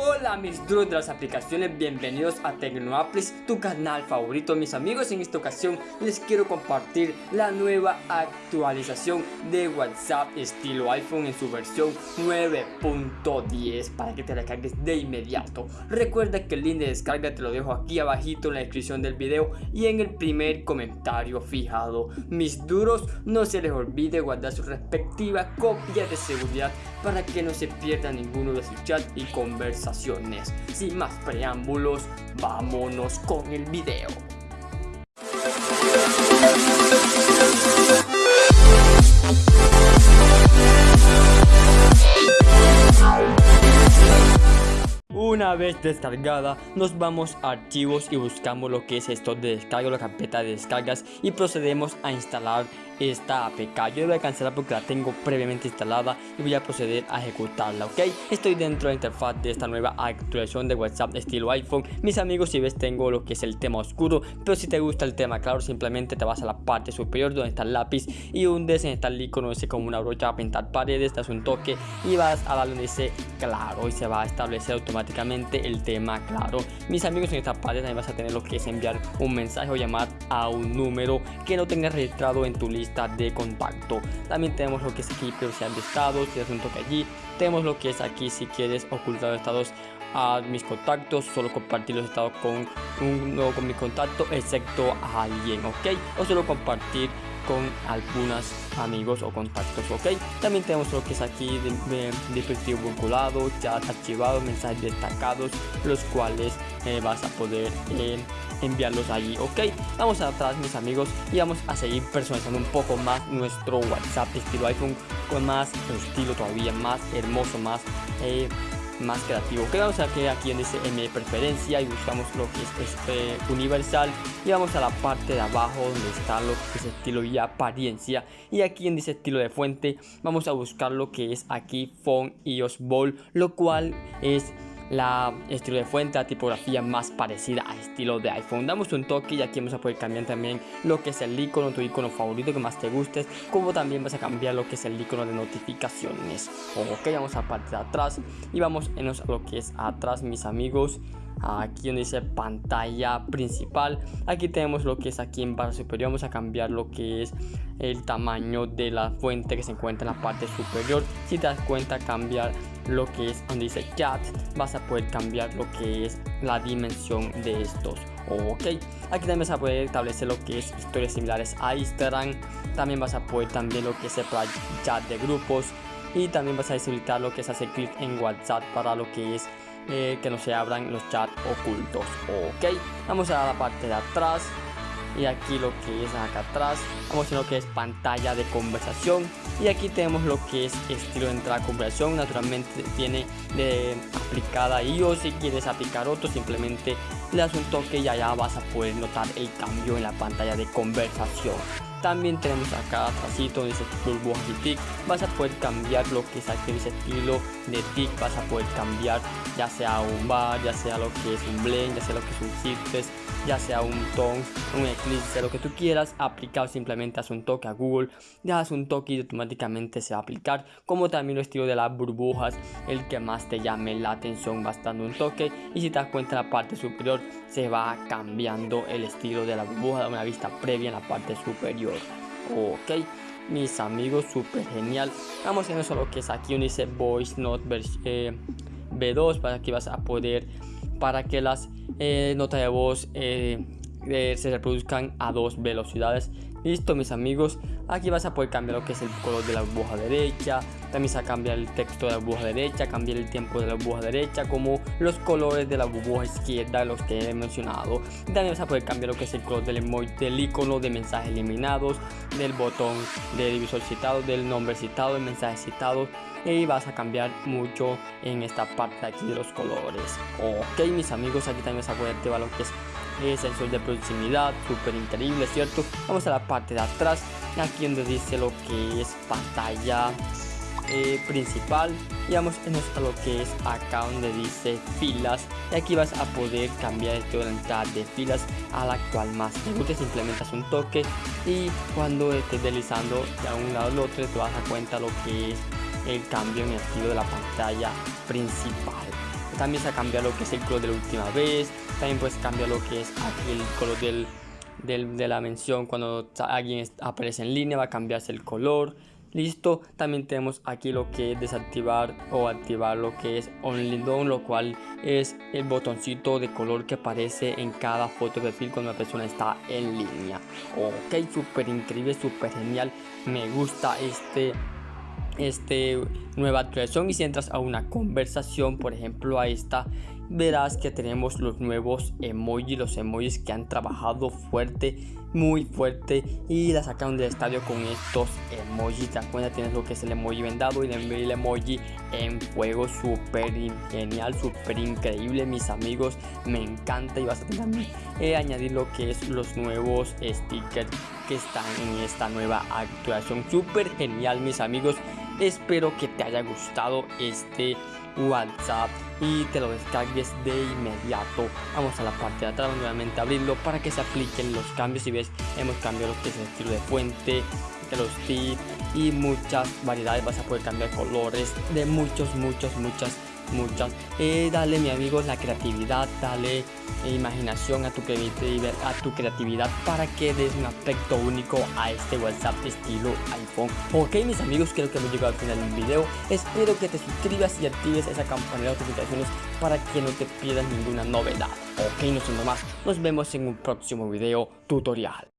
Hola mis duros de las aplicaciones, bienvenidos a Tecnoaplis, tu canal favorito mis amigos. En esta ocasión les quiero compartir la nueva actualización de WhatsApp estilo iPhone en su versión 9.10 Para que te la cargues de inmediato. Recuerda que el link de descarga te lo dejo aquí abajito en la descripción del video Y en el primer comentario fijado. Mis duros, no se les olvide guardar su respectiva copia de seguridad Para que no se pierda ninguno de sus chats y sin más preámbulos, vámonos con el video. Una vez descargada, nos vamos a archivos y buscamos lo que es esto de descarga, la carpeta de descargas y procedemos a instalar esta APK. Yo voy a cancelar porque la tengo previamente instalada y voy a proceder a ejecutarla, ¿ok? Estoy dentro de la interfaz de esta nueva actualización de WhatsApp estilo iPhone. Mis amigos, si ves tengo lo que es el tema oscuro, pero si te gusta el tema claro, simplemente te vas a la parte superior donde está el lápiz y hundes en este icono ese como una brocha a pintar paredes, das un toque y vas a darle ese claro y se va a establecer automáticamente el tema claro. Mis amigos, en esta parte también vas a tener lo que es enviar un mensaje o llamar a un número que no tengas registrado en tu lista de contacto. También tenemos lo que es aquí privacidad de estados si un toque allí. Tenemos lo que es aquí si quieres ocultar estados a mis contactos solo compartir los estados con uno con mi contacto excepto a alguien ok o solo compartir con algunos amigos o contactos ok. También tenemos lo que es aquí de, dispositivo vinculado chat archivado mensajes destacados los cuales eh, vas a poder eh, enviarlos allí ok. Vamos atrás mis amigos y vamos a seguir personalizando un poco más nuestro whatsapp estilo iphone con más estilo todavía más hermoso más eh, más creativo. Que vamos a que aquí en dice M preferencia y buscamos lo que es este universal. Y vamos a la parte de abajo donde está lo que es estilo y apariencia. Y aquí en dice estilo de fuente vamos a buscar lo que es aquí font iOS ball lo cual es la estilo de fuente, tipografía más parecida a estilo de iPhone. Damos un toque y aquí vamos a poder cambiar también lo que es el icono, tu icono favorito que más te guste, como también vas a cambiar lo que es el icono de notificaciones. Ok, vamos a parte de atrás y vamos en lo que es atrás, mis amigos aquí donde dice pantalla principal aquí tenemos lo que es aquí en barra superior. Vamos a cambiar lo que es el tamaño de la fuente que se encuentra en la parte superior. Si te das cuenta cambiar lo que es donde dice chat vas a poder cambiar lo que es la dimensión de estos. Ok aquí también vas a poder establecer lo que es historias similares a Instagram. También vas a poder también lo que es el chat de grupos. Y también vas a deshabilitar lo que es hacer clic en WhatsApp para lo que es eh, que no se abran los chats ocultos. Ok vamos a la parte de atrás. Y aquí lo que es acá atrás vamos a lo que es pantalla de conversación. Y aquí tenemos lo que es estilo de entrada a conversación naturalmente tiene de aplicada iOS si quieres aplicar otro simplemente le das un toque y allá vas a poder notar el cambio en la pantalla de conversación también tenemos acá atrásito dice y tic. Vas a poder cambiar lo que es aquí ese estilo de tic. Vas a poder cambiar ya sea un bar ya sea lo que es un blend ya sea lo que es un citrus ya sea un tone un eclipse lo que tú quieras. Aplicar simplemente haz un toque a google das un toque y automáticamente se va a aplicar. Como también el estilo de las burbujas el que más te llame la atención vas dando un toque y si te das cuenta en la parte superior se va cambiando el estilo de la burbuja da una vista previa en la parte superior ok mis amigos súper genial. Vamos a ver solo que es aquí donde dice voice note eh, b2 para que vas a poder para que las eh, notas de voz eh, se reproduzcan a dos velocidades listo mis amigos. Aquí vas a poder cambiar lo que es el color de la burbuja derecha. También se a cambiar el texto de la burbuja derecha cambiar el tiempo de la burbuja derecha como los colores de la burbuja izquierda los que he mencionado. También vas a poder cambiar lo que es el color del emoji del icono de mensajes eliminados del botón de divisor citado del nombre citado del mensaje citado y vas a cambiar mucho en esta parte aquí de los colores. Ok mis amigos aquí también vas a poder activar lo que es sensor de proximidad súper increíble cierto vamos a la parte de atrás aquí donde dice lo que es pantalla eh, principal. Y vamos a lo que es acá donde dice filas. Y aquí vas a poder cambiar esto de entrada de filas a la actual más te guste. Simplemente un toque y cuando estés deslizando de un lado al otro te vas a dar cuenta lo que es el cambio en el estilo de la pantalla principal también se cambia lo que es el color de la última vez, también puedes cambiar lo que es el color del, de la mención cuando alguien aparece en línea va a cambiarse el color. Listo también tenemos aquí lo que es desactivar o activar lo que es only done lo cual es el botoncito de color que aparece en cada foto de perfil cuando una persona está en línea. Ok súper increíble súper genial me gusta este este nueva actualización y si entras a una conversación por ejemplo a esta verás que tenemos los nuevos emojis los emojis que han trabajado fuerte muy fuerte y la sacaron del estadio con estos emojis. Te cuenta tienes lo que es el emoji vendado y el emoji en fuego súper genial súper increíble mis amigos me encanta. Y vas a también eh, añadir lo que es los nuevos stickers que están en esta nueva actuación súper genial mis amigos espero que te haya gustado este WhatsApp y te lo descargues de inmediato. Vamos a la parte de atrás nuevamente abrirlo para que se apliquen los cambios. Si ves, hemos cambiado lo que es el estilo de fuente, de los tips y muchas variedades. Vas a poder cambiar colores de muchos, muchos, muchas muchas. Eh, dale, mi amigo, la creatividad, dale imaginación a tu, a tu creatividad para que des un aspecto único a este WhatsApp estilo iPhone. Ok, mis amigos, creo que hemos llegado al final del video. Espero que te suscribas y actives esa campana de notificaciones para que no te pierdas ninguna novedad. Ok, no siendo más, nos vemos en un próximo video tutorial.